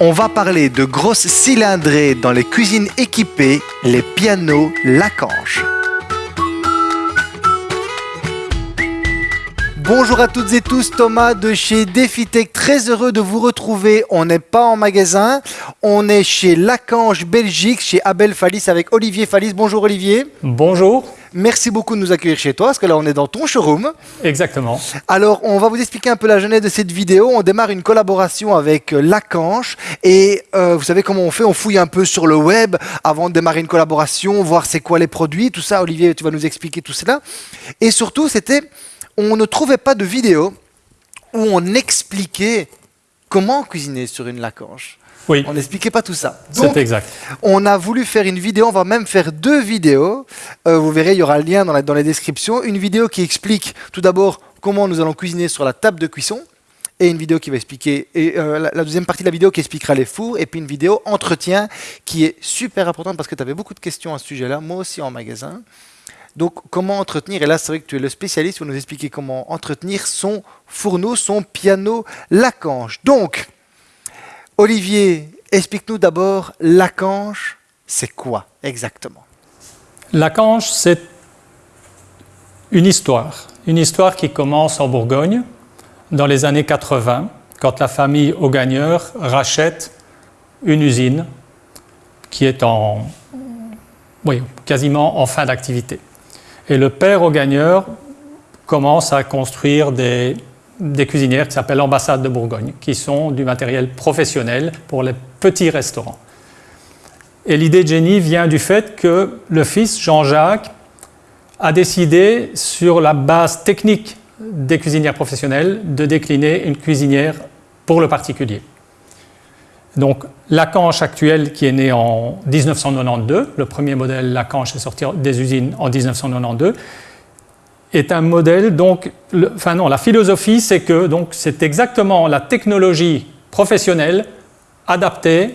On va parler de grosses cylindrées dans les cuisines équipées, les pianos Lacanche. Bonjour à toutes et tous, Thomas de chez DefiTech, très heureux de vous retrouver. On n'est pas en magasin, on est chez Lacanche Belgique, chez Abel Fallis avec Olivier Fallis. Bonjour Olivier. Bonjour. Merci beaucoup de nous accueillir chez toi, parce que là on est dans ton showroom. Exactement. Alors on va vous expliquer un peu la genèse de cette vidéo. On démarre une collaboration avec euh, Lacanche et euh, vous savez comment on fait? On fouille un peu sur le web avant de démarrer une collaboration, voir c'est quoi les produits, tout ça. Olivier, tu vas nous expliquer tout cela. Et surtout, c'était on ne trouvait pas de vidéo où on expliquait comment cuisiner sur une lacanche. Oui. On n'expliquait pas tout ça. C'est exact. On a voulu faire une vidéo, on va même faire deux vidéos. Euh, vous verrez, il y aura le lien dans, dans les descriptions. Une vidéo qui explique tout d'abord comment nous allons cuisiner sur la table de cuisson et une vidéo qui va expliquer, et euh, la, la, deuxième partie de la vidéo qui expliquera les fours, et puis une vidéo entretien qui est super importante parce que tu avais beaucoup de questions à ce sujet-là, moi aussi en magasin. Donc, comment entretenir? Et là, c'est vrai que tu es le spécialiste pour nous expliquer comment entretenir son fourneau, son piano Lacanche. Donc, Olivier, explique-nous d'abord Lacanche, c'est quoi exactement? Lacanche, c'est une histoire. Une histoire qui commence en Bourgogne dans les années 80, quand la famille Augagneur rachète une usine qui est en, oui, quasiment en fin d'activité. Et le père au gagneur commence à construire des, des cuisinières qui s'appellent l'ambassade de Bourgogne, qui sont du matériel professionnel pour les petits restaurants. Et l'idée de génie vient du fait que le fils, Jean-Jacques, a décidé, sur la base technique des cuisinières professionnelles, de décliner une cuisinière pour le particulier. Donc, Lacanche actuelle qui est né en 1992, le premier modèle Lacanche est sorti des usines en 1992, est un modèle, donc, le, enfin non, la philosophie c'est que c'est exactement la technologie professionnelle adaptée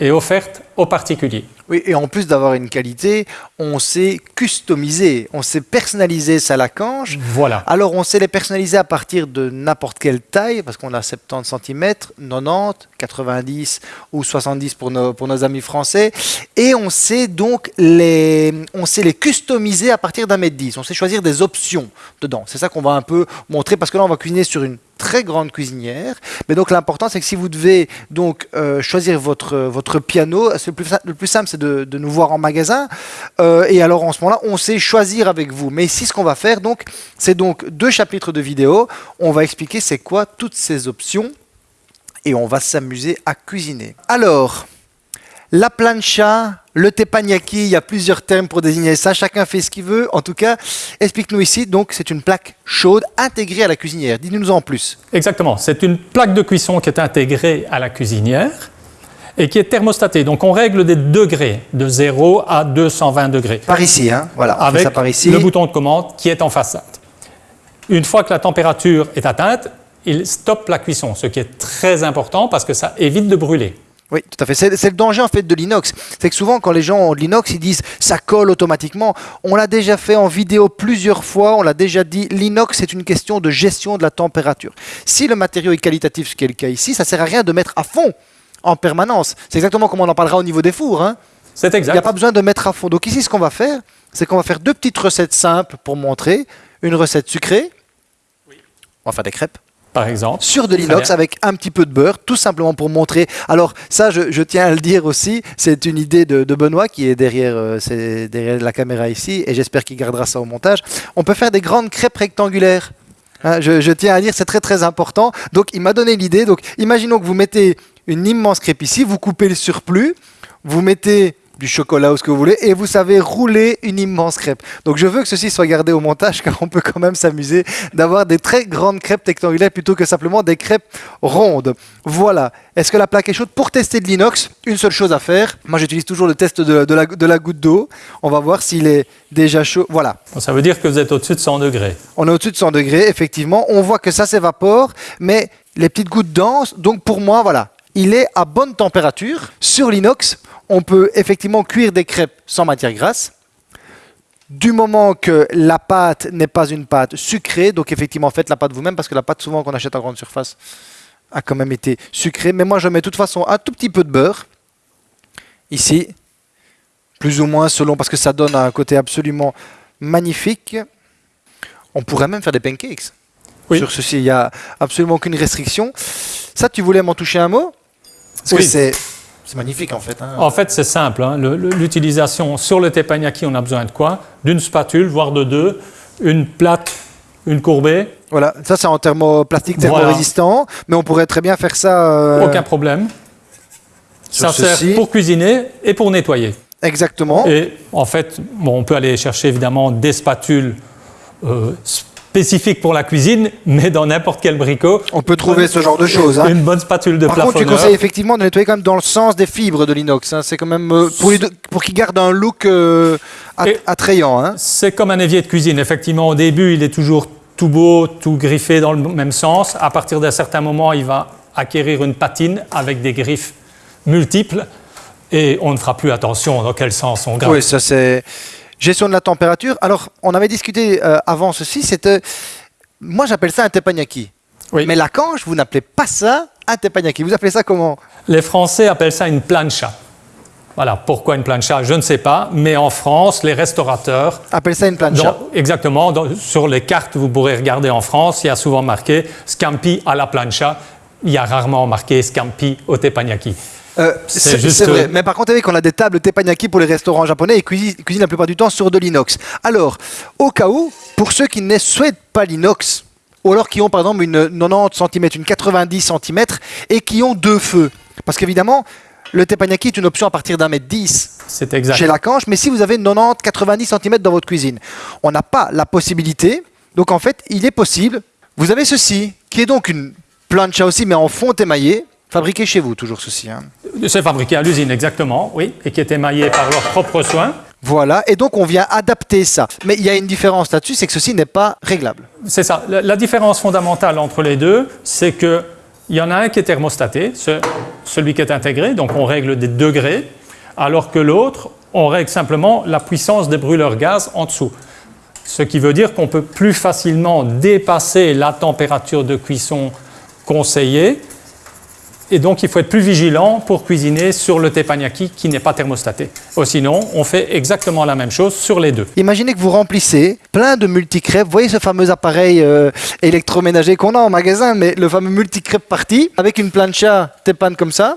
et offerte aux particuliers. Oui, et en plus d'avoir une qualité, on sait customiser, on sait personnaliser sa lacanche. Voilà. Alors on sait les personnaliser à partir de n'importe quelle taille, parce qu'on a 70 cm, 90, 90 ou 70 pour nos, pour nos amis français. Et on sait donc les, on sait les customiser à partir d'un mètre 10. On sait choisir des options dedans. C'est ça qu'on va un peu montrer, parce que là on va cuisiner sur une très grande cuisinière. Mais donc l'important, c'est que si vous devez donc euh, choisir votre, votre piano, le plus, le plus simple, c'est de, de, nous voir en magasin. Euh, et alors en ce moment-là, on sait choisir avec vous. Mais ici, ce qu'on va faire, donc, c'est donc deux chapitres de vidéo. On va expliquer c'est quoi toutes ces options et on va s'amuser à cuisiner. Alors, la plancha, le teppanyaki, il y a plusieurs termes pour désigner ça, chacun fait ce qu'il veut. En tout cas, explique-nous ici, donc c'est une plaque chaude intégrée à la cuisinière. Dis-nous en plus. Exactement, c'est une plaque de cuisson qui est intégrée à la cuisinière et qui est thermostatée. Donc on règle des degrés de 0 à 220 degrés. Par ici, hein voilà. Avec ça par ici. le bouton de commande qui est en façade. Une fois que la température est atteinte, il stoppe la cuisson, ce qui est très important parce que ça évite de brûler. Oui, tout à fait. C'est le danger en fait de l'inox. C'est que souvent quand les gens ont de l'inox, ils disent ça colle automatiquement. On l'a déjà fait en vidéo plusieurs fois, on l'a déjà dit, l'inox c'est une question de gestion de la température. Si le matériau est qualitatif, ce qui est le cas ici, ça sert à rien de mettre à fond en permanence. C'est exactement comme on en parlera au niveau des fours. Hein. C'est exact. Il n'y a pas besoin de mettre à fond. Donc ici, ce qu'on va faire, c'est qu'on va faire deux petites recettes simples pour montrer. Une recette sucrée. Oui. On va faire des crêpes par exemple. Sur de l'inox avec un petit peu de beurre, tout simplement pour montrer. Alors ça, je, je tiens à le dire aussi, c'est une idée de, de, Benoît qui est derrière, euh, est derrière la caméra ici, et j'espère qu'il gardera ça au montage. On peut faire des grandes crêpes rectangulaires. Hein, je, je, tiens à dire, c'est très très important. Donc il m'a donné l'idée. Donc imaginons que vous mettez une immense crêpe ici, vous coupez le surplus, vous mettez du chocolat ou ce que vous voulez, et vous savez rouler une immense crêpe. Donc je veux que ceci soit gardé au montage, car on peut quand même s'amuser d'avoir des très grandes crêpes rectangulaires plutôt que simplement des crêpes rondes. Voilà. Est-ce que la plaque est chaude Pour tester de l'inox, une seule chose à faire. Moi, j'utilise toujours le test de, de, la, de la goutte d'eau. On va voir s'il est déjà chaud. Voilà. Ça veut dire que vous êtes au-dessus de 100 degrés. On est au-dessus de 100 degrés, effectivement. On voit que ça s'évapore, mais les petites gouttes denses, donc pour moi, voilà, il est à bonne température. Sur l'inox, on peut effectivement cuire des crêpes sans matière grasse. Du moment que la pâte n'est pas une pâte sucrée, donc effectivement faites la pâte vous-même parce que la pâte souvent qu'on achète en grande surface, a quand même été sucré. Mais moi, je mets de toute façon un tout petit peu de beurre. Ici. Plus ou moins selon, parce que ça donne un côté absolument magnifique. On pourrait même faire des pancakes. Oui. Sur ceci, il n'y a absolument aucune restriction. Ça, tu voulais m'en toucher un mot? Parce que Oui. c'est c'est magnifique en fait. hein. En fait, c'est simple. hein. L'utilisation sur le teppanyaki, on a besoin de quoi? D'une spatule, voire de deux, une plate, une courbée, Voilà, ça c'est en thermoplastique Voilà. thermorésistant, mais on pourrait très bien faire ça. euh, aucun problème. sur Ça sert ceci. pour cuisiner et pour nettoyer. Exactement. Et en fait, bon, on peut aller chercher évidemment des spatules euh, spécifiques pour la cuisine, mais dans n'importe quel bricot. On peut trouver ce genre de choses. hein. Une bonne spatule de Par contre, tu conseilles effectivement de nettoyer quand même dans le sens des fibres de l'inox. hein. C'est quand même euh, pour, qu'il garde un look euh, attrayant. hein. C'est comme un évier de cuisine. Effectivement, au début, il est toujours tout beau, tout griffé dans le même sens. À partir d'un certain moment, il va acquérir une patine avec des griffes multiples et on ne fera plus attention dans quel sens on gratte. Oui, ça c'est gestion de la température. Alors, on avait discuté euh, avant ceci. C'était, moi j'appelle ça un teppanyaki. Oui. Mais la canche, vous n'appelez pas ça un teppanyaki. Vous appelez ça comment? Les Français appellent ça une plancha. Voilà, pourquoi une plancha, je ne sais pas, mais en France, les restaurateurs, Appelle ça une plancha. dans- exactement, dans- sur les cartes, vous pourrez regarder en France, il y a souvent marqué scampi à la plancha, il y a rarement marqué scampi au teppanyaki. Euh, C'est vrai. euh, Mais par contre, avec on a des tables teppanyaki pour les restaurants japonais et cuisinent, cuisinent la plupart du temps sur de l'inox. Alors, au cas où, pour ceux qui ne souhaitent pas l'inox, ou alors qui ont par exemple une 90 cm, une 90 cm et qui ont deux feux, parce qu'évidemment, le teppanyaki est une option à partir d'un mètre 10 C'est exact. chez la canche, mais si vous avez 90-90 cm dans votre cuisine, on n'a pas la possibilité. Donc en fait, il est possible. Vous avez ceci, qui est donc une plancha aussi, mais en fonte émaillée, fabriquée chez vous, toujours ceci. hein. C'est fabriqué à l'usine, exactement, oui, et qui est émaillé par leurs propres soins. Voilà, et donc on vient adapter ça. Mais il y a une différence là-dessus, c'est que ceci n'est pas réglable. C'est ça. La, la différence fondamentale entre les deux, c'est que il y en a un qui est thermostaté, ce- celui qui est intégré, donc on règle des degrés, alors que l'autre, on règle simplement la puissance des brûleurs gaz en dessous. Ce qui veut dire qu'on peut plus facilement dépasser la température de cuisson conseillée. Et donc, il faut être plus vigilant pour cuisiner sur le teppanyaki qui n'est pas thermostaté. Sinon, on fait exactement la même chose sur les deux. Imaginez que vous remplissez plein de multicrêpes. Vous voyez ce fameux appareil euh, électroménager qu'on a en magasin, mais le fameux multicrêpe parti, avec une plancha Teppan comme ça.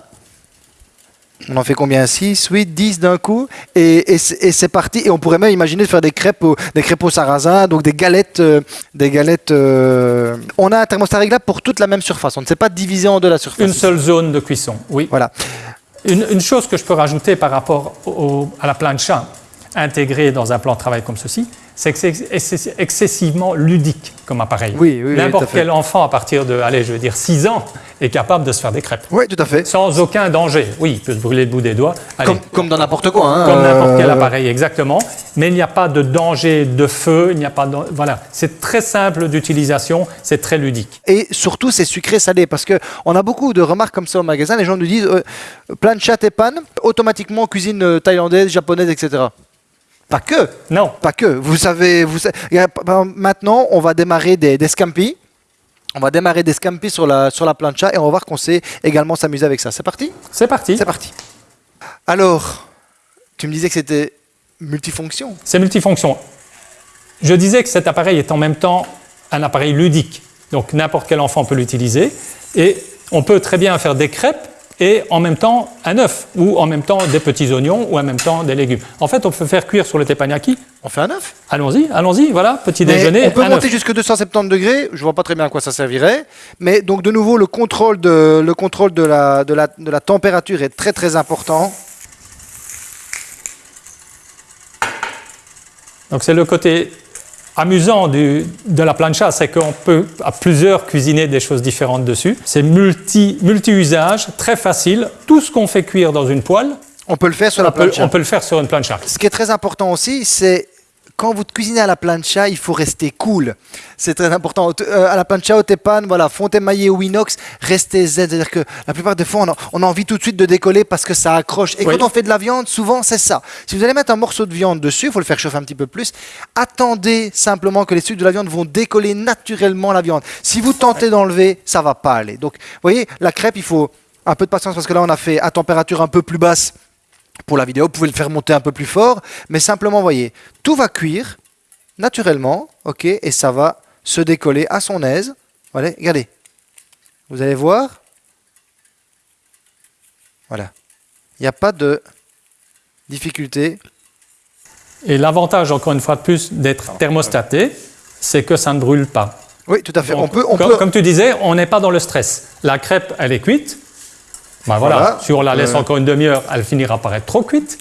On en fait combien? 6, 8, 10 d'un coup Et, et c'est et c'est parti. Et on pourrait même imaginer de faire des crêpes au, des crêpes au sarrasin, donc des galettes. euh, des galettes euh, On a un thermostat réglable pour toute la même surface. On ne s'est pas divisé en deux la surface. Une seule zone de cuisson, oui. Voilà. Une, une chose que je peux rajouter par rapport au- à la plancha intégrée dans un plan de travail comme ceci, c'est que c'est ex- excessivement ludique comme appareil. Oui, oui, N'importe quel enfant à partir de, allez, je veux dire 6 ans est capable de se faire des crêpes. Oui, tout à fait. Sans aucun danger. Oui, il peut se brûler le bout des doigts. Allez, Comme, comme dans n'importe quoi. hein, comme n'importe quel euh, appareil, exactement. Mais il n'y a pas de danger de feu, il n'y a pas de... Voilà, c'est très simple d'utilisation, c'est très ludique. Et surtout, c'est sucré-salé. Parce qu'on a beaucoup de remarques comme ça au magasin. Les gens nous disent euh, plein de chat et panne, automatiquement cuisine euh, thaïlandaise, japonaise, etc. Pas que. Non, Pas que. Vous savez, vous exemple, maintenant, on va démarrer des, des scampi. On va démarrer des scampi sur la, sur la plancha et on va voir qu'on sait également s'amuser avec ça. C'est parti? C'est parti. C'est parti. Alors, tu me disais que c'était multifonction. C'est multifonction. Je disais que cet appareil est en même temps un appareil ludique. Donc n'importe quel enfant peut l'utiliser. Et on peut très bien faire des crêpes et en même temps un œuf, ou en même temps des petits oignons, ou en même temps des légumes. En fait, on peut faire cuire sur le teppanyaki. On fait un œuf? Allons-y, allons-y, voilà, petit Mais déjeuner. on peut un monter œuf. jusqu'à 270 degrés. Je vois pas très bien à quoi ça servirait. Mais donc de nouveau, le contrôle de, le contrôle de, la, de, la, de la température est très très important. Donc c'est le côté amusant du- de la plancha, c'est qu'on peut à plusieurs cuisiner des choses différentes dessus. C'est multi, multi-usage, très facile. Tout ce qu'on fait cuire dans une poêle, On peut le faire sur on la peut, plancha. on peut le faire sur une plancha. Ce qui est très important aussi, c'est quand vous cuisinez à la plancha, il faut rester cool. C'est très important. Euh, à la plancha, au tepan, voilà, fonte émaillé ou inox, restez zen. C'est-à-dire que la plupart des fois, on a, envie tout de suite de décoller parce que ça accroche. Et quand on fait de la viande, souvent, c'est ça. Si vous allez mettre un morceau de viande dessus, il faut le faire chauffer un petit peu plus. Attendez simplement que les sucres de la viande vont décoller naturellement la viande. Si vous tentez d'enlever, ça va pas aller. Donc, vous voyez, la crêpe, il faut un peu de patience parce que là, on a fait à température un peu plus basse pour la vidéo, vous pouvez le faire monter un peu plus fort, mais simplement, voyez, tout va cuire naturellement, ok, et ça va se décoller à son aise. Voilà, regardez. Vous allez voir. Voilà. Il n'y a pas de difficulté. Et l'avantage, encore une fois de plus, d'être thermostaté, c'est que ça ne brûle pas. Oui, tout à fait. on peut, on comme, peut... comme tu disais, on n'est pas dans le stress. La crêpe, elle est cuite. Ben voilà, si on la laisse euh. encore une demi-heure, elle finira par être trop cuite,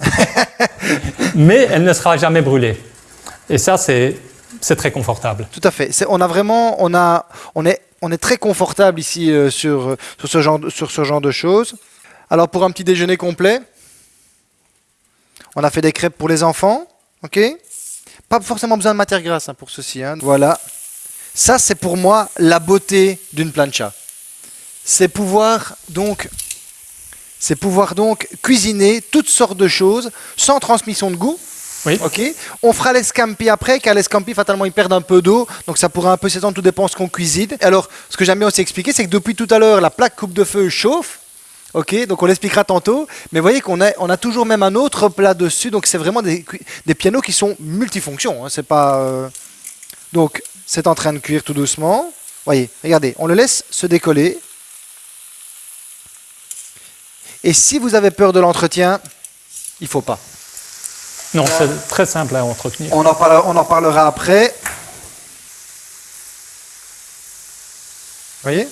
mais elle ne sera jamais brûlée. Et ça, c'est très confortable. Tout à fait. on a vraiment, on a, on est, on est très confortable ici euh, sur, sur, ce genre, sur ce genre de choses. Alors pour un petit déjeuner complet, on a fait des crêpes pour les enfants, ok? Pas forcément besoin de matière grasse hein, pour ceci. Hein. Voilà. Ça, c'est pour moi la beauté d'une plancha. C'est pouvoir donc c'est pouvoir donc cuisiner toutes sortes de choses sans transmission de goût. Oui. Ok. On fera l'escampi après, car l'escampi, fatalement, il perd un peu d'eau, donc ça pourra un peu s'étendre, tout dépend ce qu'on cuisine. Alors, ce que j'aime bien aussi expliquer, c'est que depuis tout à l'heure, la plaque coupe de feu chauffe. Ok, donc on l'expliquera tantôt. Mais vous voyez qu'on a, on a toujours même un autre plat dessus, donc c'est vraiment des, pianos qui sont multifonctions. Hein. c'est pas. Euh, donc, c'est en train de cuire tout doucement. Voyez, regardez, on le laisse se décoller. Et si vous avez peur de l'entretien, il ne faut pas. Non, c'est très simple à entretenir. On en, parlera, on en parlera après. Vous voyez?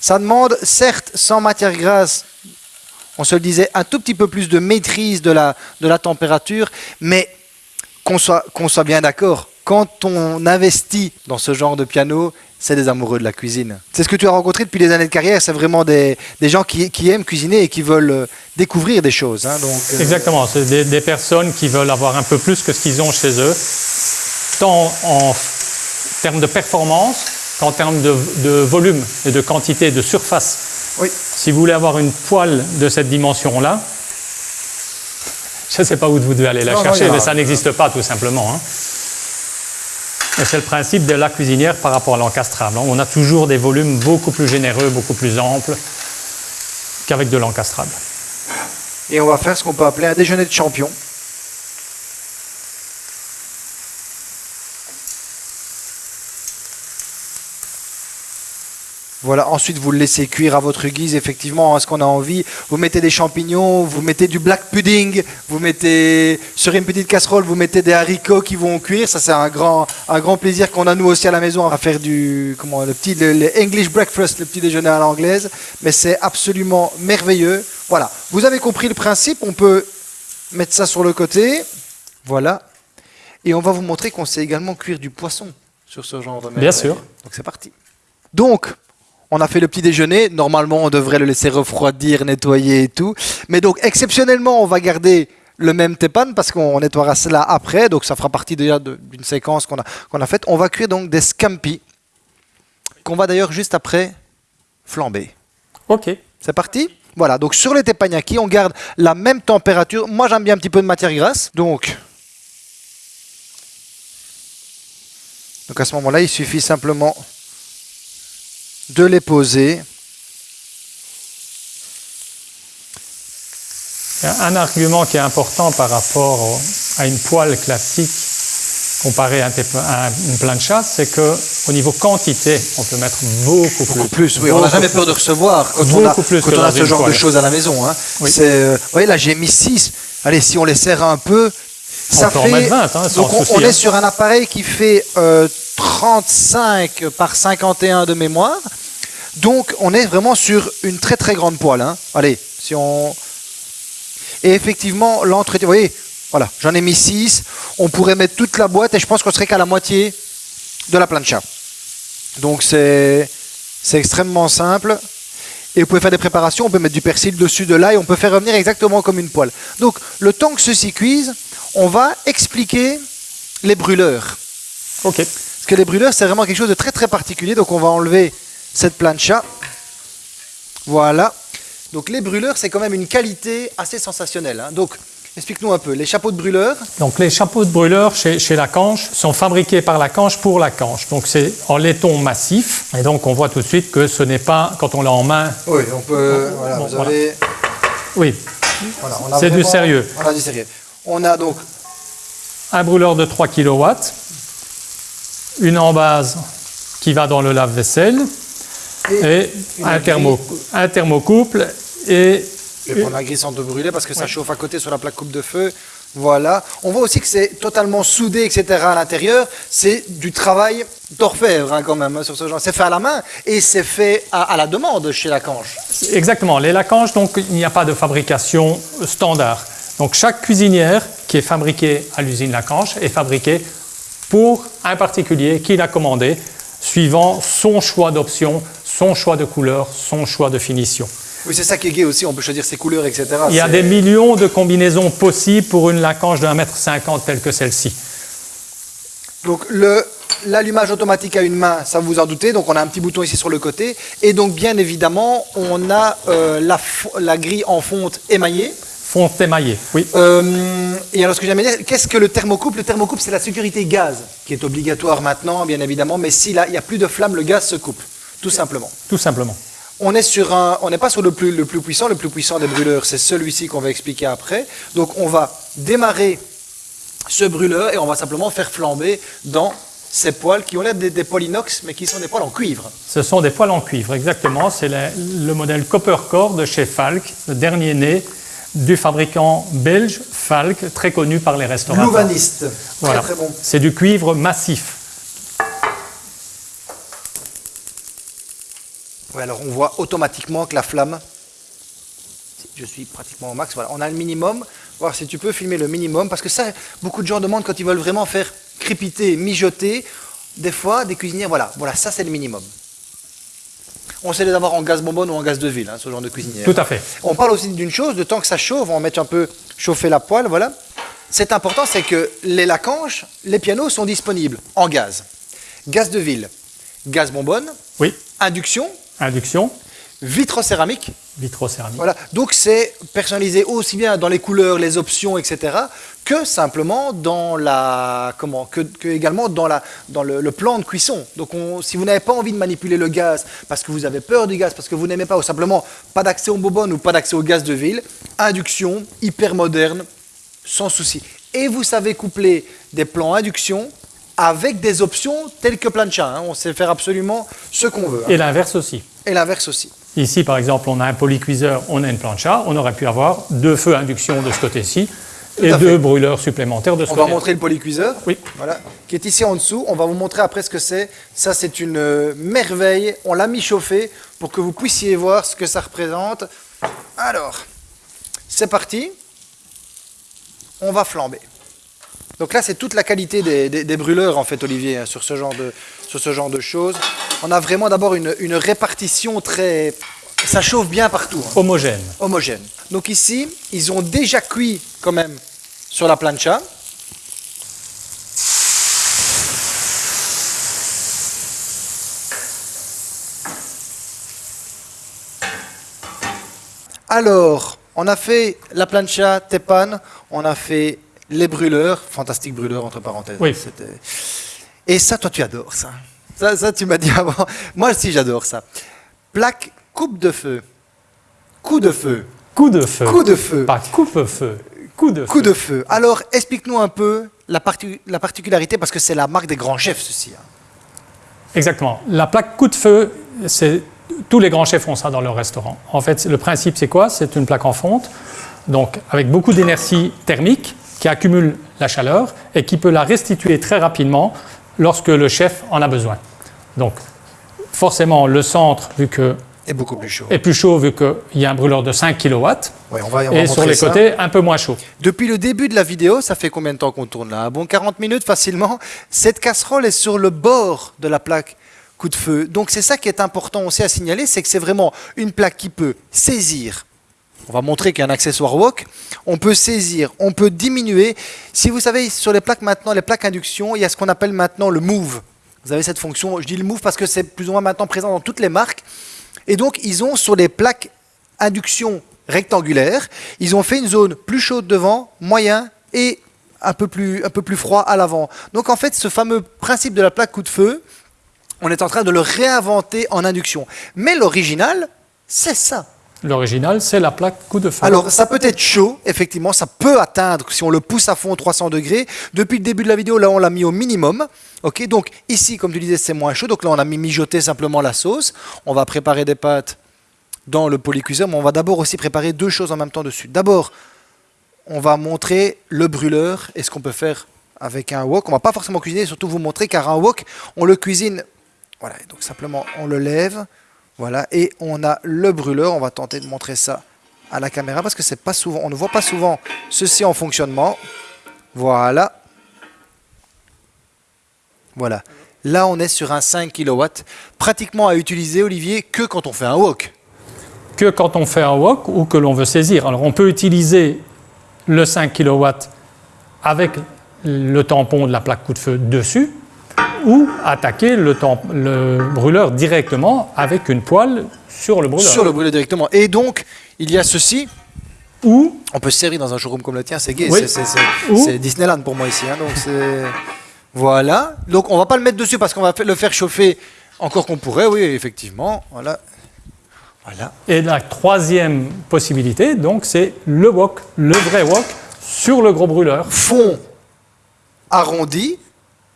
Ça demande, certes, sans matière grasse, on se le disait, un tout petit peu plus de maîtrise de la, de la température, mais qu'on soit, qu'on soit bien d'accord, quand on investit dans ce genre de piano, c'est des amoureux de la cuisine. C'est ce que tu as rencontré depuis les années de carrière, c'est vraiment des, gens qui, aiment cuisiner et qui veulent euh, découvrir des choses. Hein, donc, euh, Exactement, c'est des, personnes qui veulent avoir un peu plus que ce qu'ils ont chez eux, tant en termes de performance qu'en termes de, volume et de quantité, de surface. Oui. Si vous voulez avoir une poêle de cette dimension-là, je ne sais pas où vous devez aller la chercher, mais ça n'existe pas tout simplement. Hein. C'est le principe de la cuisinière par rapport à l'encastrable. On a toujours des volumes beaucoup plus généreux, beaucoup plus amples qu'avec de l'encastrable. Et on va faire ce qu'on peut appeler un déjeuner de champion. Voilà, ensuite vous le laissez cuire à votre guise, effectivement, à ce qu'on a envie. Vous mettez des champignons, vous mettez du black pudding, vous mettez sur une petite casserole, vous mettez des haricots qui vont cuire. Ça, c'est un grand, un grand plaisir qu'on a nous aussi à la maison à faire du, comment, le petit, le, English breakfast, le petit déjeuner à l'anglaise. Mais c'est absolument merveilleux. Voilà, vous avez compris le principe. On peut mettre ça sur le côté. Voilà. Et on va vous montrer qu'on sait également cuire du poisson sur ce genre de Bien sûr. Donc c'est parti. Donc, on a fait le petit déjeuner. Normalement, on devrait le laisser refroidir, nettoyer et tout. Mais donc, exceptionnellement, on va garder le même tepan parce qu'on nettoiera cela après. Donc, ça fera partie déjà d'une séquence qu'on a, qu'on a faite. On va cuire donc des scampi qu'on va d'ailleurs juste après flamber. Ok. C'est parti? Voilà, donc sur les teppanyaki, on garde la même température. Moi, j'aime bien un petit peu de matière grasse. Donc, donc à ce moment-là, il suffit simplement de les poser. Un argument qui est important par rapport à une poêle classique comparée à une plancha, c'est que au niveau quantité, on peut mettre beaucoup, beaucoup plus. oui, on n'a jamais peur de recevoir quand on a, ce genre de choses à la maison. Hein. Euh, vous voyez, là, j'ai mis 6. Allez, si on les serre un peu, ça fait. En 20, hein, donc on, est hein. sur un appareil qui fait 35 euh, par 51 de mémoire. Donc on est vraiment sur une très très grande poêle. Hein. Allez, si on... Et effectivement, l'entretien, vous voyez, voilà, j'en ai mis 6. On pourrait mettre toute la boîte et je pense qu'on serait qu'à la moitié de la plancha. Donc c'est extrêmement simple. Et vous pouvez faire des préparations, on peut mettre du persil dessus, de l'ail, on peut faire revenir exactement comme une poêle. Donc le temps que ceci cuise, On va expliquer les brûleurs. Ok. Parce que les brûleurs, c'est vraiment quelque chose de très très particulier. Donc on va enlever cette plancha. Voilà. Donc les brûleurs, c'est quand même une qualité assez sensationnelle. hein. Donc explique-nous un peu. Les chapeaux de brûleurs, Donc les chapeaux de brûleur chez, chez Lacanche sont fabriqués par Lacanche pour Lacanche. Donc c'est en laiton massif. Et donc on voit tout de suite que ce n'est pas, quand on l'a en main, oui, on peut. Voilà, Bon, vous voilà. avez- oui, voilà, on a C'est du sérieux. On a du sérieux. On a donc un brûleur de 3 kW, une embase qui va dans le lave-vaisselle et un, grille. thermo, un thermocouple et Je vais prendre la grille sans te brûler parce que ça chauffe à côté sur la plaque coupe de feu. Voilà. On voit aussi que c'est totalement soudé, etc. à l'intérieur. C'est du travail d'orfèvre hein, quand même hein, sur ce genre. C'est fait à la main et c'est fait à, à la demande chez Lacanche. Exactement. Les Lacanche, donc, il n'y a pas de fabrication standard. Donc, chaque cuisinière qui est fabriquée à l'usine Lacanche est fabriquée pour un particulier qui l'a commandé, suivant son choix d'option, son choix de couleur, son choix de finition. Oui, c'est ça qui est gai aussi. On peut choisir ses couleurs, etc. Il y a des millions de combinaisons possibles pour une Lacanche de 1m50 telle que celle-ci. Donc l'allumage automatique à une main, ça vous en doutez. Donc on a un petit bouton ici sur le côté. Et donc bien évidemment, on a euh, la grille en fonte émaillée. Fonte émaillée, oui. Euh, et alors, ce que j'aime dire, qu'est-ce que le thermocouple? Le thermocouple, c'est la sécurité gaz, qui est obligatoire maintenant, bien évidemment, mais s'il n'y a plus de flamme, le gaz se coupe, tout simplement. Tout simplement. On est sur un, on n'est pas sur le plus, le plus puissant, le plus puissant des brûleurs, c'est celui-ci qu'on va expliquer après. Donc, on va démarrer ce brûleur et on va simplement faire flamber dans ces poils qui ont l'air des, des poils inox, mais qui sont des poils en cuivre. Ce sont des poils en cuivre, exactement. C'est le, le modèle Copper Core de chez Falk, le dernier né du fabricant belge Falk, très connu par les restaurateurs. Louvaniste, Voilà. très très bon. C'est du cuivre massif. Ouais, alors on voit automatiquement que la flamme, si je suis pratiquement au max, voilà, on a le minimum, voir si tu peux filmer le minimum, parce que ça, beaucoup de gens demandent quand ils veulent vraiment faire crépiter, mijoter, des fois, des cuisinières, voilà, voilà, ça c'est le minimum. On sait les avoir en gaz bonbonne ou en gaz de ville, hein, ce genre de cuisinière. Tout à fait. On parle aussi d'une chose, de temps que ça chauffe, on va mettre un peu chauffer la poêle, voilà. C'est important, c'est que les lacanches, les pianos sont disponibles en gaz. Gaz de ville, gaz bonbonne, Oui. induction, Induction, vitrocéramique. Vitrocéramique. Voilà. Donc c'est personnalisé aussi bien dans les couleurs, les options, etc., que simplement dans la comment que, que également dans la dans le, le plan de cuisson. Donc on- si vous n'avez pas envie de manipuler le gaz parce que vous avez peur du gaz, parce que vous n'aimez pas ou simplement pas d'accès aux bonbonnes ou pas d'accès au gaz de ville, induction hyper moderne, sans souci. Et vous savez coupler des plans induction avec des options telles que plancha. hein. On sait faire absolument ce qu'on veut. hein. Et l'inverse aussi. Et l'inverse aussi. Ici, par exemple, on a un polycuiseur, on a une plancha, on aurait pu avoir deux feux induction de ce côté-ci et deux fait. brûleurs supplémentaires de ce On va côté. montrer le polycuiseur. Oui. Voilà. Qui est ici en dessous. On va vous montrer après ce que c'est. Ça, c'est une euh, merveille. On l'a mis chauffé pour que vous puissiez voir ce que ça représente. Alors, c'est parti. On va flamber. Donc là, c'est toute la qualité des, des- des brûleurs, en fait, Olivier, hein, sur, ce genre de, sur ce genre de choses. On a vraiment d'abord une, une répartition très... Ça chauffe bien partout. hein Homogène. homogène. Donc ici, ils ont déjà cuit quand même sur la plancha. Alors, on a fait la plancha Tepan, on a fait les brûleurs, fantastique brûleur entre parenthèses. Oui. Et ça, toi, tu adores ça. Ça, ça tu m'as dit avant. Moi aussi, j'adore ça. Plaque coupe de feu. Coup de feu. Coup de feu. Coup de feu. Pas coupe-feu. Coup de Coup feu. de feu. Alors, explique-nous un peu la, parti- la particularité, parce que c'est la marque des grands chefs, ceci. hein. Exactement. La plaque coup de feu, c'est tous les grands chefs font ça dans leur restaurant. En fait, le principe, c'est quoi? C'est une plaque en fonte, donc avec beaucoup d'énergie thermique qui accumule la chaleur et qui peut la restituer très rapidement lorsque le chef en a besoin. Donc, forcément, le centre, vu que Et beaucoup plus chaud. est plus chaud, vu qu'il y a un brûleur de 5 kW, Ouais, on va, on va et sur les ça. côtés, un peu moins chaud. Depuis le début de la vidéo, ça fait combien de temps qu'on tourne là? Bon, 40 minutes facilement. Cette casserole est sur le bord de la plaque coup de feu. Donc c'est ça qui est important aussi à signaler, c'est que c'est vraiment une plaque qui peut saisir on va montrer qu'il y a un accessoire wok. On peut saisir, on peut diminuer. Si vous savez, sur les plaques maintenant, les plaques induction, il y a ce qu'on appelle maintenant le move. Vous avez cette fonction, je dis le move parce que c'est plus ou moins maintenant présent dans toutes les marques. Et donc, ils ont sur les plaques induction rectangulaires, ils ont fait une zone plus chaude devant, moyen et un peu plus, un peu plus froid à l'avant. Donc en fait, ce fameux principe de la plaque coup de feu, on est en train de le réinventer en induction. Mais l'original, c'est ça. L'original, c'est la plaque coup de feu. Alors, ça peut être chaud, effectivement, ça peut atteindre, si on le pousse à fond, 300 degrés. Depuis le début de la vidéo, là, on l'a mis au minimum. Ok, donc ici, comme tu disais, c'est moins chaud. Donc là, on a mis mijoter simplement la sauce. On va préparer des pâtes dans le polycuiseur, mais on va d'abord aussi préparer deux choses en même temps dessus. D'abord, on va montrer le brûleur et ce qu'on peut faire avec un wok. On va pas forcément cuisiner, surtout vous montrer, car un wok, on le cuisine. Voilà, donc simplement, on le lève. Voilà, et on a le brûleur. On va tenter de montrer ça à la caméra parce que c'est pas souvent, on ne voit pas souvent ceci en fonctionnement. Voilà. Voilà. Là, on est sur un 5 kW, pratiquement à utiliser, Olivier, que quand on fait un wok. Que quand on fait un wok ou que l'on veut saisir. Alors, on peut utiliser le 5 kW avec le tampon de la plaque coup de feu dessus, ou attaquer le, le, brûleur directement avec une poêle sur le brûleur. Sur le brûleur directement. Et donc, il y a ceci. Ou on peut se servir dans un showroom comme le tien, c'est gay, c'est Disneyland pour moi ici. Hein, donc voilà. Donc on va pas le mettre dessus parce qu'on va le faire chauffer encore qu'on pourrait, oui, effectivement. Voilà. Voilà. Et la troisième possibilité, donc, c'est le wok, le vrai wok, sur le gros brûleur. Fond arrondi,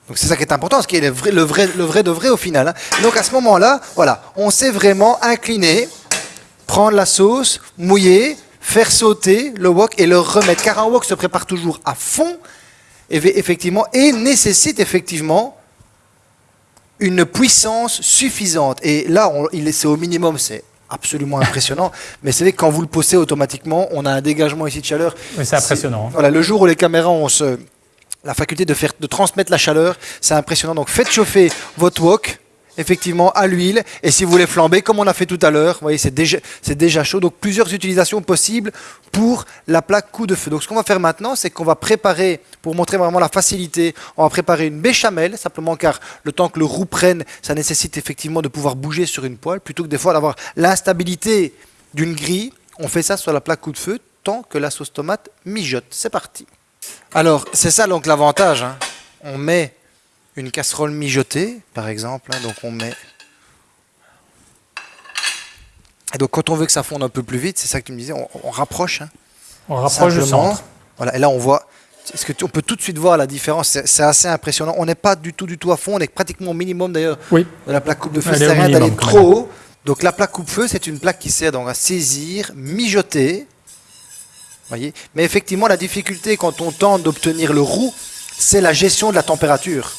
donc c'est ça qui est important, ce qui est le vrai, le vrai, le vrai de vrai au final. Hein. Donc à ce moment-là, voilà, on sait vraiment incliner, prendre la sauce, mouiller, faire sauter le wok et le remettre. Car un wok se prépare toujours à fond, effectivement, et nécessite effectivement une puissance suffisante. Et là, c'est au minimum, c'est absolument impressionnant. Mais c'est vrai que quand vous le posez automatiquement, on a un dégagement ici de chaleur. c'est impressionnant. Hein. Voilà, le jour où les caméras ont ce, la faculté de, faire, de transmettre la chaleur, c'est impressionnant. Donc faites chauffer votre wok, effectivement, à l'huile. Et si vous voulez flamber, comme on a fait tout à l'heure, vous voyez, c'est déjà, déjà chaud. Donc plusieurs utilisations possibles pour la plaque coup de feu. Donc ce qu'on va faire maintenant, c'est qu'on va préparer, pour montrer vraiment la facilité, on va préparer une béchamel, simplement car le temps que le roux prenne, ça nécessite effectivement de pouvoir bouger sur une poêle, plutôt que des fois d'avoir l'instabilité d'une grille. On fait ça sur la plaque coup de feu tant que la sauce tomate mijote. C'est parti. Alors, c'est ça donc l'avantage. Hein. On met une casserole mijotée, par exemple. Hein, donc on met... Et donc quand on veut que ça fonde un peu plus vite, c'est ça que tu me disais, on, rapproche. Hein. on rapproche le centre. Voilà, et là on voit... Est-ce que on peut tout de suite voir la différence? C'est assez impressionnant. On n'est pas du tout, du tout à fond. On est pratiquement au minimum d'ailleurs oui. de la plaque coupe de feu. C'est rien d'aller trop haut. Donc la plaque coupe-feu, c'est une plaque qui sert donc à saisir, mijoter, Voyez Mais effectivement, la difficulté quand on tente d'obtenir le roux, c'est la gestion de la température.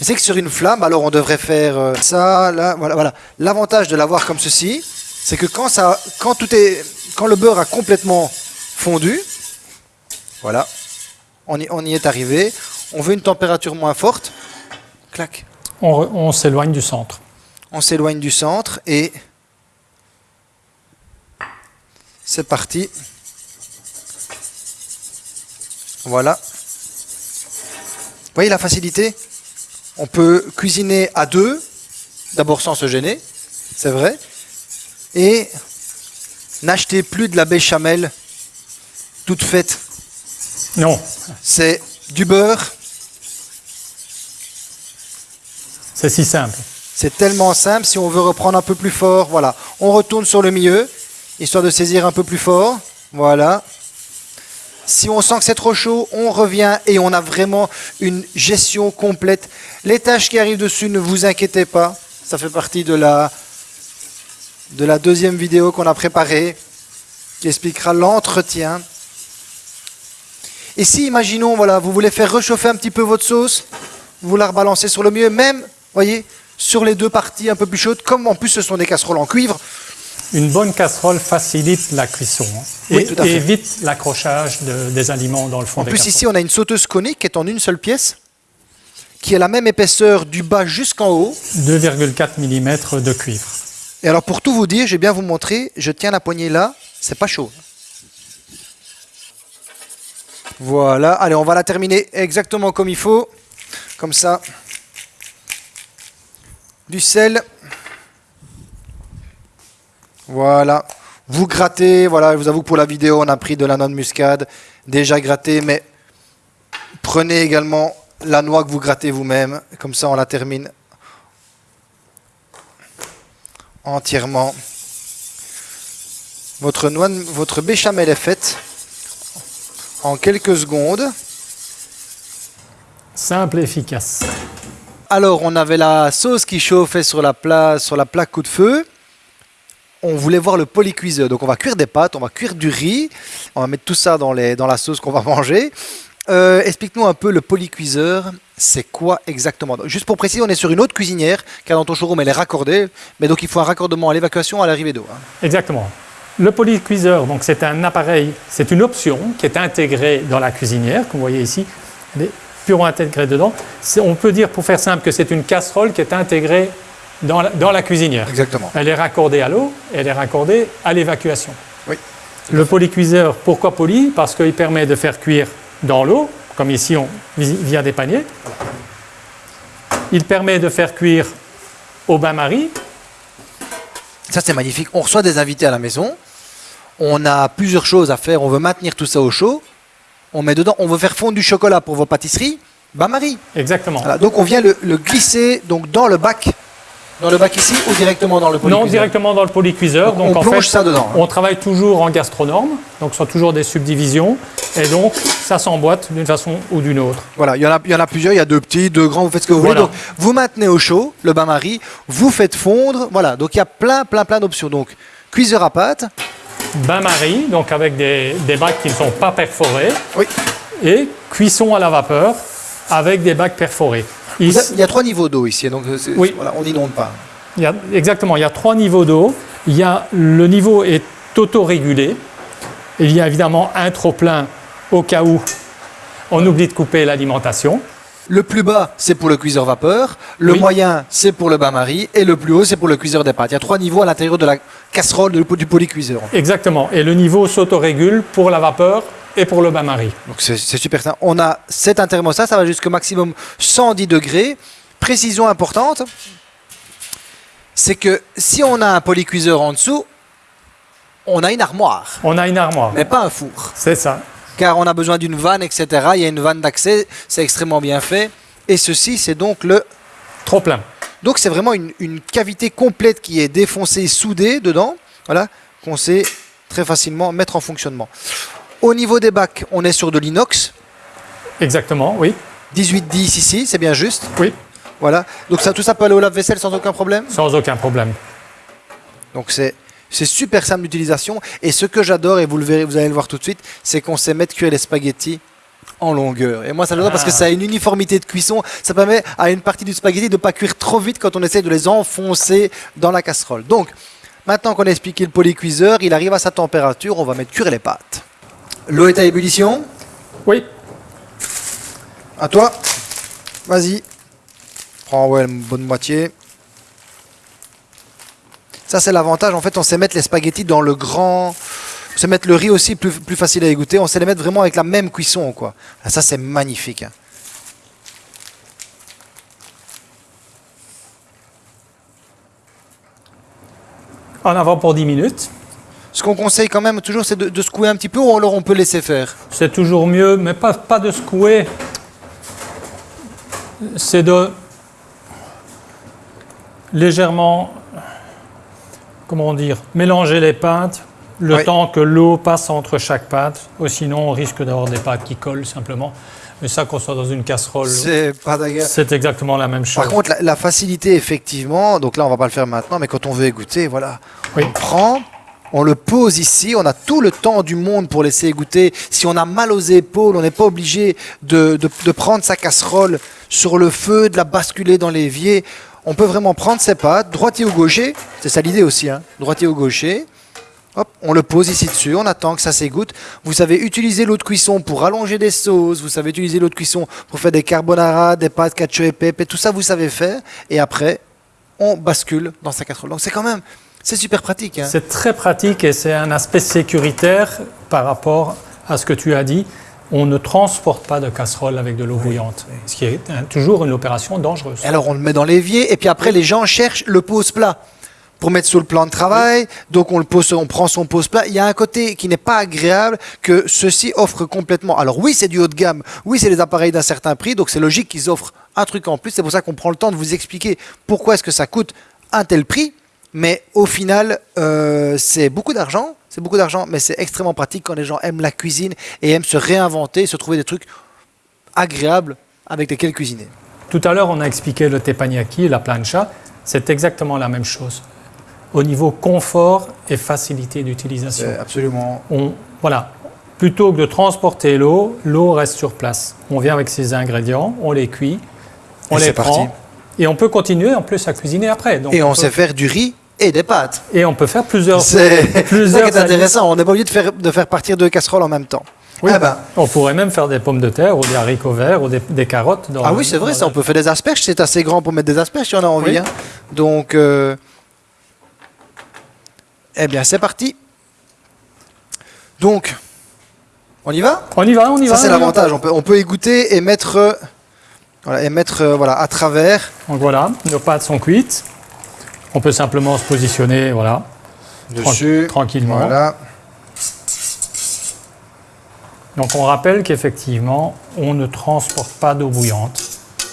C'est que sur une flamme, alors on devrait faire euh, ça, là, voilà, voilà. L'avantage de l'avoir comme ceci, c'est que quand ça, quand tout est, quand le beurre a complètement fondu, voilà, on y, on y est arrivé. On veut une température moins forte, clac. On, on s'éloigne du centre. On s'éloigne du centre et c'est parti. Voilà. Vous voyez la facilité On peut cuisiner à deux, d'abord sans se gêner, c'est vrai, et n'acheter plus de la béchamel toute faite. Non. C'est du beurre. C'est si simple. C'est tellement simple. Si on veut reprendre un peu plus fort, voilà. On retourne sur le milieu, histoire de saisir un peu plus fort. Voilà. Si on sent que c'est trop chaud, on revient et on a vraiment une gestion complète. Les tâches qui arrivent dessus, ne vous inquiétez pas. Ça fait partie de la, de la deuxième vidéo qu'on a préparée qui expliquera l'entretien. Et si, imaginons, voilà, vous voulez faire réchauffer un petit peu votre sauce, vous la rebalancez sur le milieu, même, voyez, sur les deux parties un peu plus chaudes, comme en plus ce sont des casseroles en cuivre, une bonne casserole facilite la cuisson hein, et, évite l'accrochage des aliments dans le fond en des plus, ici, on a une sauteuse conique qui est en une seule pièce, qui a la même épaisseur du bas jusqu'en haut. 2,4 mm de cuivre. Et alors, pour tout vous dire, je vais bien vous montrer, je tiens la poignée là, c'est pas chaud. Voilà, allez, on va la terminer exactement comme il faut. Comme ça. Du sel. Voilà. Vous grattez, voilà, je vous avoue que pour la vidéo, on a pris de la noix de muscade, déjà grattée, mais prenez également la noix que vous grattez vous-même. Comme ça, on la termine entièrement. Votre, noix, votre béchamel est faite en quelques secondes. Simple et efficace. Alors, on avait la sauce qui chauffait sur la, sur la plaque coup de feu. On voulait voir le polycuiseur. Donc, on va cuire des pâtes, on va cuire du riz. On va mettre tout ça dans la sauce qu'on va manger. Euh, explique-nous un peu le polycuiseur. C'est quoi exactement? Juste pour préciser, on est sur une autre cuisinière car dans ton showroom elle est raccordée, mais donc il faut un raccordement à l'évacuation à l'arrivée d'eau. Hein. Exactement. Le polycuiseur, donc c'est un appareil, c'est une option qui est intégrée dans la cuisinière, comme vous voyez ici. Elle est purement intégrée dedans. On peut dire, pour faire simple, que c'est une casserole qui est intégrée dans la, dans la cuisinière. Exactement. Elle est raccordée à l'eau, elle est raccordée à l'évacuation. Oui. Le polycuiseur, pourquoi poly Parce qu'il permet de faire cuire dans l'eau, comme ici on, via des paniers. Il permet de faire cuire au bain-marie. Ça c'est magnifique. On reçoit des invités à la maison. On a plusieurs choses à faire. On veut maintenir tout ça au chaud. On met dedans. On veut faire fondre du chocolat pour vos pâtisseries. Bain-marie. Exactement. donc on vient le, le glisser donc dans le bac dans le bac ici ou directement dans le polycuiseur Non, directement dans le polycuiseur. Donc, on plonge ça dedans. On travaille toujours en gastronorme, donc ce sont toujours des subdivisions. Et donc, ça s'emboîte d'une façon ou d'une autre. Voilà, il y, en a, il y en a plusieurs, il y a deux petits, deux grands, vous faites ce que vous voulez. Donc, vous maintenez au chaud le bain-marie, vous faites fondre, voilà. Donc, il y a plein, plein, plein d'options. Donc, cuiseur à pâte. Bain-marie, donc avec des, des bacs qui ne sont pas perforés. Oui. Et cuisson à la vapeur avec des bacs perforés. Il y a trois niveaux d'eau ici, donc oui. voilà, on n'inonde pas. Il y a, exactement, il y a trois niveaux d'eau. Il y a, le niveau est auto-régulé. Il y a évidemment un trop-plein au cas où on oublie de couper l'alimentation. Le plus bas, c'est pour le cuiseur vapeur. Le moyen, c'est pour le bain-marie. Et le plus haut, c'est pour le cuiseur des pâtes. Il y a trois niveaux à l'intérieur de la casserole du polycuiseur. Exactement. Et le niveau s'autorégule pour la vapeur et pour le bain-marie. Donc c'est super simple. On a cet intermostat, ça va jusqu'au maximum 110 degrés. Précision importante, c'est que si on a un polycuiseur en dessous, on a une armoire. On a une armoire. Mais pas un four. C'est ça. Car on a besoin d'une vanne, etc. Il y a une vanne d'accès, c'est extrêmement bien fait. Et ceci, c'est donc le... Trop plein. Donc c'est vraiment une, une, cavité complète qui est défoncée, soudée dedans, voilà, qu'on sait très facilement mettre en fonctionnement. Au niveau des bacs, on est sur de l'inox. Exactement, oui. 18-10 ici, c'est bien juste. Oui. Voilà. Donc ça, tout ça peut aller au lave-vaisselle sans aucun problème? Sans aucun problème. Donc c'est c'est super simple d'utilisation. Et ce que j'adore, et vous le verrez, vous allez le voir tout de suite, c'est qu'on sait mettre cuire les spaghettis en longueur. Et moi, ça j'adore parce que ça a une uniformité de cuisson. Ça permet à une partie du spaghetti de ne pas cuire trop vite quand on essaie de les enfoncer dans la casserole. Donc, maintenant qu'on a expliqué le polycuiseur, il arrive à sa température, on va mettre cuire les pâtes. L'eau est à ébullition Oui. À toi. Vas-y. Prends ouais, une bonne moitié. Ça, c'est l'avantage. En fait, on sait mettre les spaghettis dans le grand... On sait mettre le riz aussi plus, plus facile à égoutter. On sait les mettre vraiment avec la même cuisson. quoi. Ah, ça, c'est magnifique. Hein. En avant pour 10 minutes. Ce qu'on conseille quand même toujours, c'est de, secouer un petit peu ou alors on peut laisser faire C'est toujours mieux, mais pas, pas de secouer. C'est de légèrement, comment dire, mélanger les pâtes le temps que l'eau passe entre chaque pâte. Ou sinon, on risque d'avoir des pâtes qui collent simplement. Mais ça, qu'on soit dans une casserole, c'est exactement la même chose. Par contre, la, facilité, effectivement, donc là, on va pas le faire maintenant, mais quand on veut égoutter, voilà, on prend, on le pose ici, on a tout le temps du monde pour laisser égoutter. Si on a mal aux épaules, on n'est pas obligé de, prendre sa casserole sur le feu, de la basculer dans l'évier. On peut vraiment prendre ses pâtes, droitier ou gaucher, c'est ça l'idée aussi, hein, droitier ou gaucher. Hop, on le pose ici dessus, on attend que ça s'égoutte. Vous savez utiliser l'eau de cuisson pour allonger des sauces, vous savez utiliser l'eau de cuisson pour faire des carbonara, des pâtes cacio et pepe, tout ça vous savez faire. Et après, on bascule dans sa casserole. Donc c'est quand même c'est super pratique. Hein. C'est très pratique et c'est un aspect sécuritaire par rapport à ce que tu as dit. on ne transporte pas de casserole avec de l'eau bouillante, ce qui est toujours une opération dangereuse. Alors on le met dans l'évier et puis après les gens cherchent le pose-plat pour mettre sur le plan de travail. Donc on le pose, on prend son pose-plat. Il y a un côté qui n'est pas agréable que ceci offre complètement. Alors oui, c'est du haut de gamme. Oui, c'est des appareils d'un certain prix. Donc c'est logique qu'ils offrent un truc en plus. C'est pour ça qu'on prend le temps de vous expliquer pourquoi est-ce que ça coûte un tel prix. Mais au final, euh, c'est beaucoup d'argent. C'est beaucoup d'argent, mais c'est extrêmement pratique quand les gens aiment la cuisine et aiment se réinventer, se trouver des trucs agréables avec lesquels cuisiner. Tout à l'heure, on a expliqué le teppanyaki, la plancha. C'est exactement la même chose. Au niveau confort et facilité d'utilisation. C'est absolument. On, voilà. Plutôt que de transporter l'eau, l'eau reste sur place. On vient avec ses ingrédients, on les cuit, on Et les prend. parti. Et on peut continuer en plus à cuisiner après. Donc Et on peut- sait faire du riz et des pâtes. et on peut faire plusieurs. C'est ça qui est intéressant. On n'est pas obligé de faire, de faire partir deux casseroles en même temps. Oui, Ah ben. On pourrait même faire des pommes de terre ou des haricots verts ou des, des carottes. Dans Ah oui, c'est vrai, ça. On peut faire des asperges. C'est assez grand pour mettre des asperges si on a envie. Oui. hein. Donc, euh, eh bien, c'est parti. Donc, on y va? On y va, on y va. Ça, c'est l'avantage. On peut, on peut y goûter et mettre, euh, voilà, et mettre euh, voilà, à travers Donc voilà, nos pâtes sont cuites. On peut simplement se positionner, voilà, dessus. tranquillement. Voilà. Donc on rappelle qu'effectivement, on ne transporte pas d'eau bouillante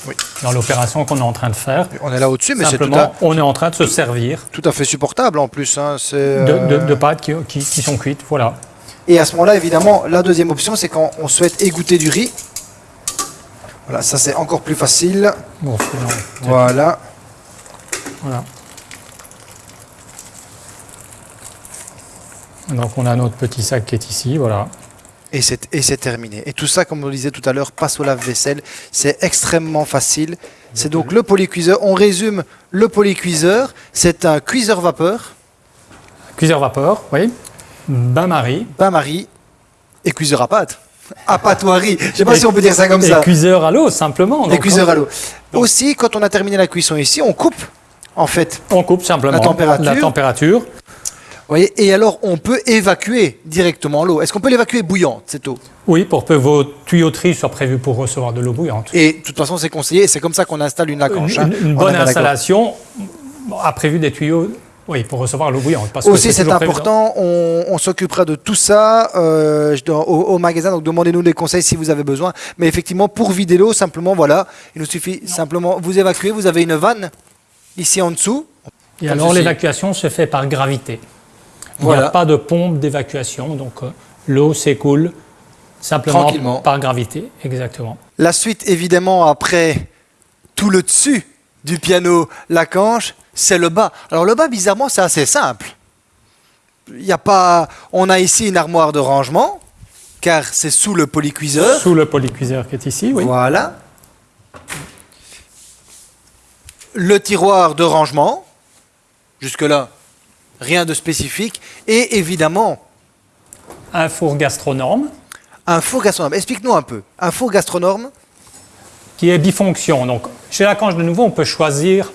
Oui. dans l'opération qu'on est en train de faire. On est là au-dessus, mais c'est Simplement, à, on est en train de se servir tout à fait supportable en plus. hein. C'est, de, de- euh, de pâtes qui, qui- qui sont cuites. Voilà. Et à ce moment-là, évidemment, la deuxième option, c'est quand on souhaite égoutter du riz. Voilà, ça c'est encore plus facile. Bon, Voilà. voilà. Donc on a notre petit sac qui est ici, voilà. Et c'est, terminé. Et tout ça, comme on le disait tout à l'heure, passe au lave-vaisselle. C'est extrêmement facile. C'est donc le polycuiseur. On résume le polycuiseur. C'est un cuiseur vapeur, Cuiseur vapeur, oui. Bain-marie. bain-marie et cuiseur à pâte. À pâtoirie. Je sais pas Et- si on peut dire ça comme et ça. cuiseur à l'eau, simplement. Et cuiseur à l'eau. Aussi, quand on a terminé la cuisson ici, on coupe, en fait. On coupe simplement La température. la température. Et alors, on peut évacuer directement l'eau. Est-ce qu'on peut l'évacuer bouillante, cette eau? Oui, pour que vos tuyauteries soient prévues pour recevoir de l'eau bouillante. Et de toute façon, c'est conseillé. C'est comme ça qu'on installe une lacanche. Une, hein. une- bonne installation a prévu des tuyaux oui, pour recevoir l'eau bouillante. Parce Aussi, c'est important, on, on s'occupera de tout ça euh, au, au magasin, donc demandez-nous des conseils si vous avez besoin. Mais effectivement, pour vider l'eau, simplement, voilà, il nous suffit simplement, vous évacuez, vous avez une vanne ici en dessous. Et alors l'évacuation se fait par gravité. Il n'y a pas de pompe d'évacuation, donc euh, l'eau s'écoule simplement par gravité. Exactement. La suite, évidemment, après tout le dessus du piano Lacanche, c'est le bas. Alors le bas, bizarrement, c'est assez simple. Il y a pas, on a ici une armoire de rangement, car c'est sous le polycuiseur. Sous le polycuiseur qui est ici, oui. Voilà. Le tiroir de rangement. Jusque-là, rien de spécifique. Et évidemment, Un four gastronome un four gastronome. Explique-nous un peu. Un four gastronome, qui est bifonction. Donc, chez Lacanche, de nouveau, on peut choisir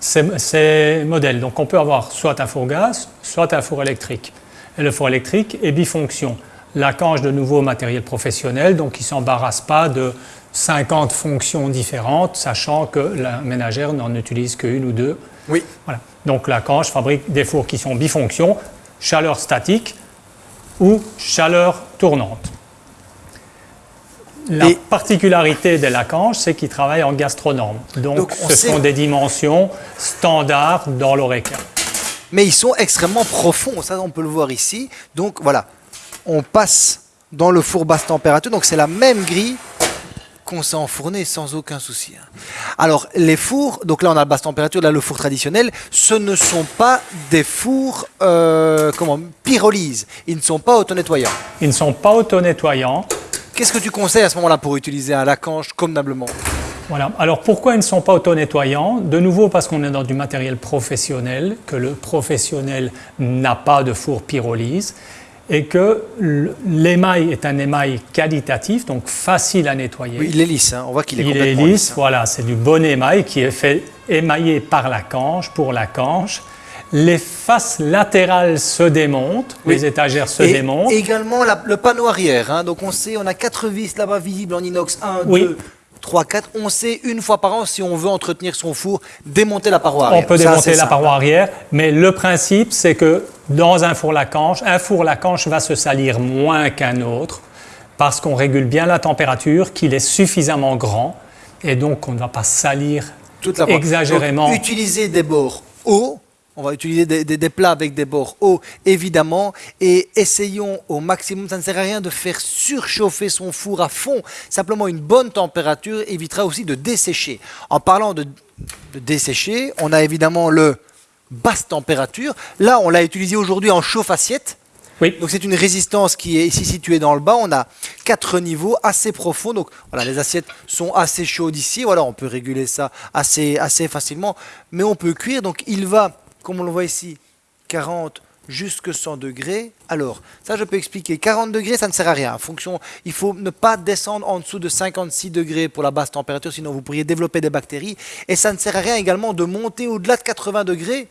ces, ces modèles. Donc, on peut avoir soit un four gaz, soit un four électrique. Et le four électrique est bifonction. Lacanche, de nouveau, matériel professionnel, donc il ne s'embarrasse pas de 50 fonctions différentes, sachant que la ménagère n'en utilise qu'une ou deux. Oui. Voilà. Donc, Lacanche fabrique des fours qui sont bifonctions, chaleur statique ou chaleur tournante. La Et- particularité des Lacanche, c'est qu'ils travaillent en gastronorme. Donc, Donc, on ce sait- sont des dimensions standards dans l'ORECA. mais ils sont extrêmement profonds. Ça, on peut le voir ici. Donc voilà, on passe dans le four basse température. Donc c'est la même grille qu'on s'est enfourné sans aucun souci. hein. Alors les fours, donc là on a la basse température, là le four traditionnel, ce ne sont pas des fours euh, comment pyrolyse. Ils ne sont pas auto-nettoyants. Ils ne sont pas auto-nettoyants. Qu'est-ce que tu conseilles à ce moment-là pour utiliser un lacanche convenablement? Voilà. Alors pourquoi ils ne sont pas auto-nettoyants? De nouveau parce qu'on est dans du matériel professionnel, que le professionnel n'a pas de four pyrolyse et que l'émail est un émail qualitatif, donc facile à nettoyer. Oui, Il est lisse, hein. on voit qu'il est Il est complètement lisse, hein. voilà, c'est du bon émail qui est fait émaillé par la canche, pour la canche. les faces latérales se démontent, les étagères se et démontent. également la- le panneau arrière. hein. Donc on sait, on a quatre vis là-bas visibles en inox. 1, Oui. 2, 3, 4. On sait une fois par an, si on veut entretenir son four, démonter la paroi On arrière. peut Ça, démonter la paroi arrière, mais le principe, c'est que dans un four Lacanche, un four Lacanche va se salir moins qu'un autre parce qu'on régule bien la température, qu'il est suffisamment grand et donc on ne va pas salir Toute la exagérément. Donc, utiliser des bords hauts. On va utiliser des, des- des plats avec des bords hauts, évidemment, et essayons au maximum. Ça ne sert à rien de faire surchauffer son four à fond. Simplement, une bonne température évitera aussi de dessécher. En parlant de, de dessécher, on a évidemment le basse température. Là, on l'a utilisé aujourd'hui en chauffe-assiette. Oui. Donc c'est une résistance qui est ici située dans le bas. On a quatre niveaux assez profonds. Donc voilà, les assiettes sont assez chaudes ici. Voilà, on peut réguler ça assez, assez facilement. Mais on peut cuire. Donc il va, comme on le voit ici, 40 jusque 100 degrés. Alors, ça je peux expliquer. 40 degrés, ça ne sert à rien. En fonction, il faut ne pas descendre en dessous de 56 degrés pour la basse température, sinon vous pourriez développer des bactéries. Et ça ne sert à rien également de monter au-delà de 80 degrés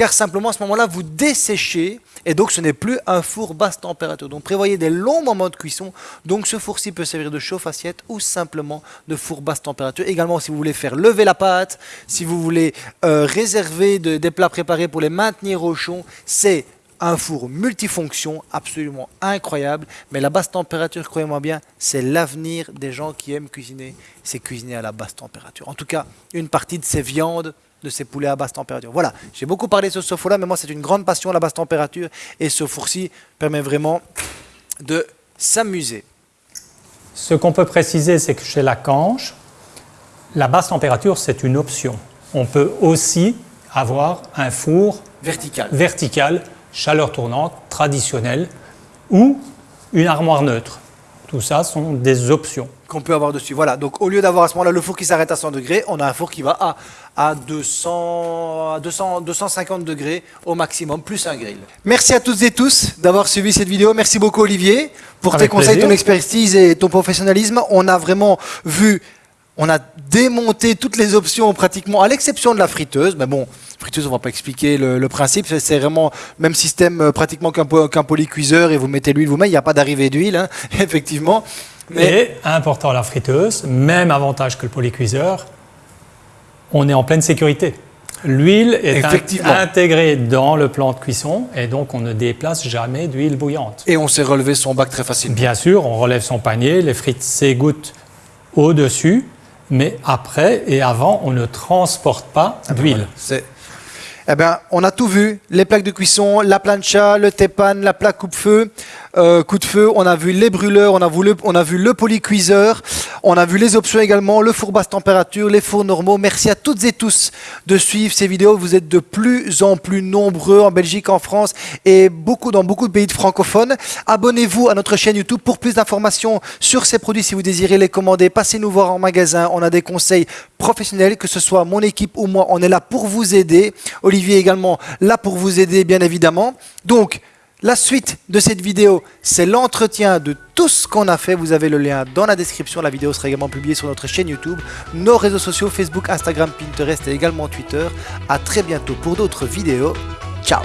car simplement à ce moment-là, vous desséchez et donc ce n'est plus un four basse température. Donc prévoyez des longs moments de cuisson. Donc ce four-ci peut servir de chauffe-assiette ou simplement de four basse température. Également, si vous voulez faire lever la pâte, si vous voulez euh, réserver de- des plats préparés pour les maintenir au chaud, c'est un four multifonction absolument incroyable. Mais la basse température, croyez-moi bien, c'est l'avenir des gens qui aiment cuisiner. C'est cuisiner à la basse température. En tout cas, une partie de ces viandes de ces poulets à basse température. Voilà, j'ai beaucoup parlé de ce four-là, mais moi c'est une grande passion la basse température et ce four-ci permet vraiment de s'amuser. Ce qu'on peut préciser, c'est que chez Lacanche, la basse température, c'est une option. On peut aussi avoir un four Vertical. vertical, chaleur tournante, traditionnel, ou une armoire neutre. Tout ça sont des options. Qu'on peut avoir dessus. Voilà, donc au lieu d'avoir à ce moment-là le four qui s'arrête à 100 degrés, on a un four qui va à, à 200, à 200, 250 degrés au maximum, plus un grill. Merci à toutes et tous d'avoir suivi cette vidéo. Merci beaucoup Olivier pour Avec tes conseils, plaisir. ton expertise et ton professionnalisme. On a vraiment vu, on a démonté toutes les options pratiquement, à l'exception de la friteuse. Mais bon, friteuse, on va pas expliquer le, le principe. C'est- vraiment le même système euh, pratiquement qu'un qu'un polycuiseur et vous mettez l'huile vous-même. Il n'y a pas d'arrivée d'huile, hein, effectivement. Mais Et, important la friteuse, même avantage que le polycuiseur, on est en pleine sécurité. L'huile est intégrée dans le plan de cuisson et donc on ne déplace jamais d'huile bouillante. Et on s'est relevé son bac très facilement. Bien sûr, on relève son panier, les frites s'égouttent au-dessus, mais après et avant, on ne transporte pas d'huile. C'est- Eh ben, on a tout vu. Les plaques de cuisson, la plancha, le tepan, la plaque coupe-feu, euh, coup de feu. On a vu les brûleurs, on a vu le, on a vu le polycuiseur. On a vu les options également, le four basse température, les fours normaux. Merci à toutes et tous de suivre ces vidéos. Vous êtes de plus en plus nombreux en Belgique, en France et beaucoup dans beaucoup de pays de francophones. Abonnez-vous à notre chaîne YouTube pour plus d'informations sur ces produits si vous désirez les commander. Passez nous voir en magasin. On a des conseils professionnels, que ce soit mon équipe ou moi. On est là pour vous aider. Olivier également là pour vous aider, bien évidemment. Donc, la suite de cette vidéo, c'est l'entretien de tout ce qu'on a fait. Vous avez le lien dans la description. La vidéo sera également publiée sur notre chaîne YouTube, nos réseaux sociaux, Facebook, Instagram, Pinterest et également Twitter. À très bientôt pour d'autres vidéos. Ciao